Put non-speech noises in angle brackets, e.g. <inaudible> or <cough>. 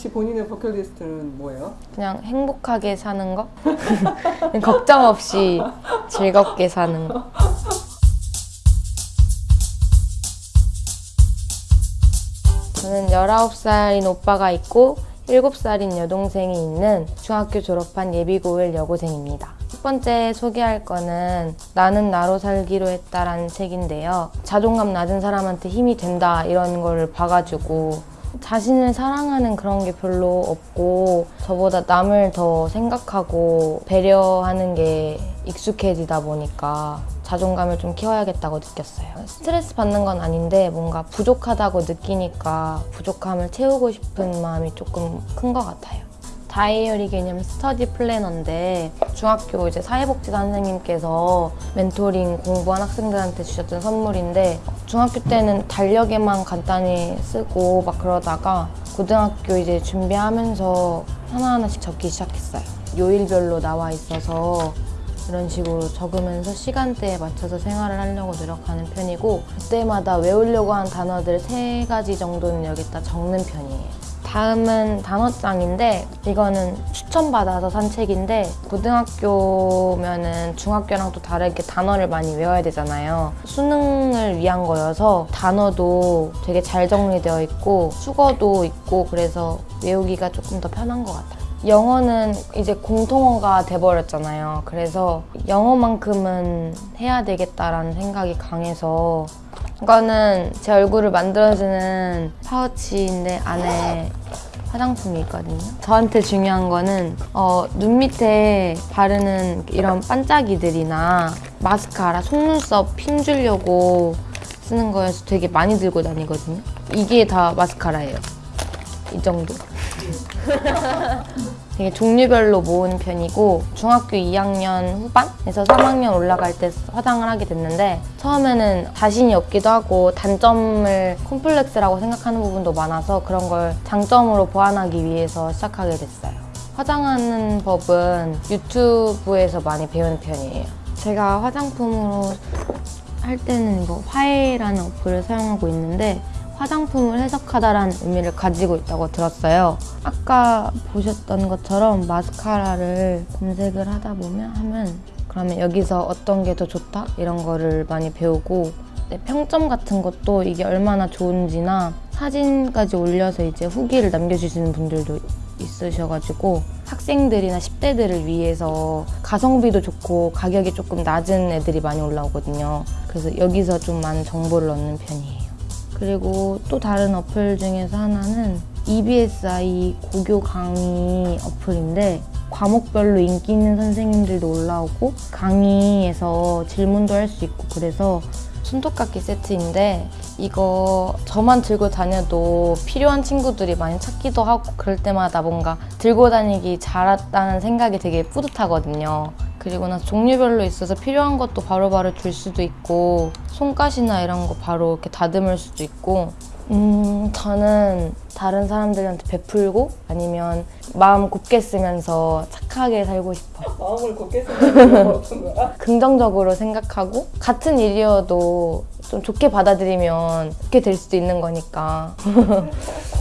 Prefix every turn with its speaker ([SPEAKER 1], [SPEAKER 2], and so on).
[SPEAKER 1] 혹시 본인의 버킷리스트는 뭐예요?
[SPEAKER 2] 그냥 행복하게 사는 거? <laughs> 걱정 없이 즐겁게 사는 거. 저는 19살인 오빠가 있고 7살인 여동생이 있는 중학교 졸업한 예비고1 여고생입니다. 첫 번째 소개할 거는 나는 나로 살기로 했다라는 책인데요. 자존감 낮은 사람한테 힘이 된다 이런 거를 봐가지고 자신을 사랑하는 그런 게 별로 없고 저보다 남을 더 생각하고 배려하는 게 익숙해지다 보니까 자존감을 좀 키워야겠다고 느꼈어요. 스트레스 받는 건 아닌데 뭔가 부족하다고 느끼니까 부족함을 채우고 싶은 마음이 조금 큰 것 같아요. 다이어리 개념 스터디 플래너인데 중학교 이제 사회복지사 선생님께서 멘토링 공부한 학생들한테 주셨던 선물인데 중학교 때는 달력에만 간단히 쓰고 막 그러다가 고등학교 이제 준비하면서 하나하나씩 적기 시작했어요. 요일별로 나와 있어서 이런 식으로 적으면서 시간대에 맞춰서 생활을 하려고 노력하는 편이고 그때마다 외우려고 한 단어들 세 가지 정도는 여기다 적는 편이에요. 다음은 단어장인데 이거는 추천받아서 산 책인데 고등학교면은 중학교랑 또 다르게 단어를 많이 외워야 되잖아요. 수능을 위한 거여서 단어도 되게 잘 정리되어 있고 수거도 있고 그래서 외우기가 조금 더 편한 것 같아요. 영어는 이제 공통어가 돼버렸잖아요. 그래서 영어만큼은 해야 되겠다라는 생각이 강해서 이거는 제 얼굴을 만들어주는 파우치인데 안에 화장품이 있거든요. 저한테 중요한 거는 어, 눈 밑에 바르는 이런 반짝이들이나 마스카라, 속눈썹 핀 주려고 쓰는 거여서 되게 많이 들고 다니거든요. 이게 다 마스카라예요. 이 정도. <laughs> 되게 종류별로 모은 편이고 중학교 2학년 후반에서 3학년 올라갈 때 화장을 하게 됐는데 처음에는 자신이 없기도 하고 단점을 콤플렉스라고 생각하는 부분도 많아서 그런 걸 장점으로 보완하기 위해서 시작하게 됐어요. 화장하는 법은 유튜브에서 많이 배우는 편이에요. 제가 화장품으로 할 때는 이거 화해라는 어플을 사용하고 있는데 화장품을 해석하다라는 의미를 가지고 있다고 들었어요. 아까 보셨던 것처럼 마스카라를 검색을 하다 보면 하면 그러면 여기서 어떤 게 더 좋다 이런 거를 많이 배우고 네, 평점 같은 것도 이게 얼마나 좋은지나 사진까지 올려서 이제 후기를 남겨주시는 분들도 있으셔가지고 학생들이나 10대들을 위해서 가성비도 좋고 가격이 조금 낮은 애들이 많이 올라오거든요. 그래서 여기서 좀 많은 정보를 얻는 편이에요. 그리고 또 다른 어플 중에서 하나는 EBSI 고교 강의 어플인데 과목별로 인기 있는 선생님들도 올라오고 강의에서 질문도 할 수 있고 그래서 손톱깎이 세트인데 이거 저만 들고 다녀도 필요한 친구들이 많이 찾기도 하고 그럴 때마다 뭔가 들고 다니기 잘했다는 생각이 되게 뿌듯하거든요. 그리고 나서 종류별로 있어서 필요한 것도 바로바로 줄 수도 있고 손가시나 이런 거 바로 이렇게 다듬을 수도 있고. 음 저는 다른 사람들한테 베풀고 아니면 마음 곱게 쓰면서 착하게 살고 싶어. <laughs>
[SPEAKER 1] 마음을 곱게 쓰는 거 어떤 거야?
[SPEAKER 2] 긍정적으로 생각하고 같은 일이어도 좀 좋게 받아들이면 좋게 될 수도 있는 거니까 <laughs>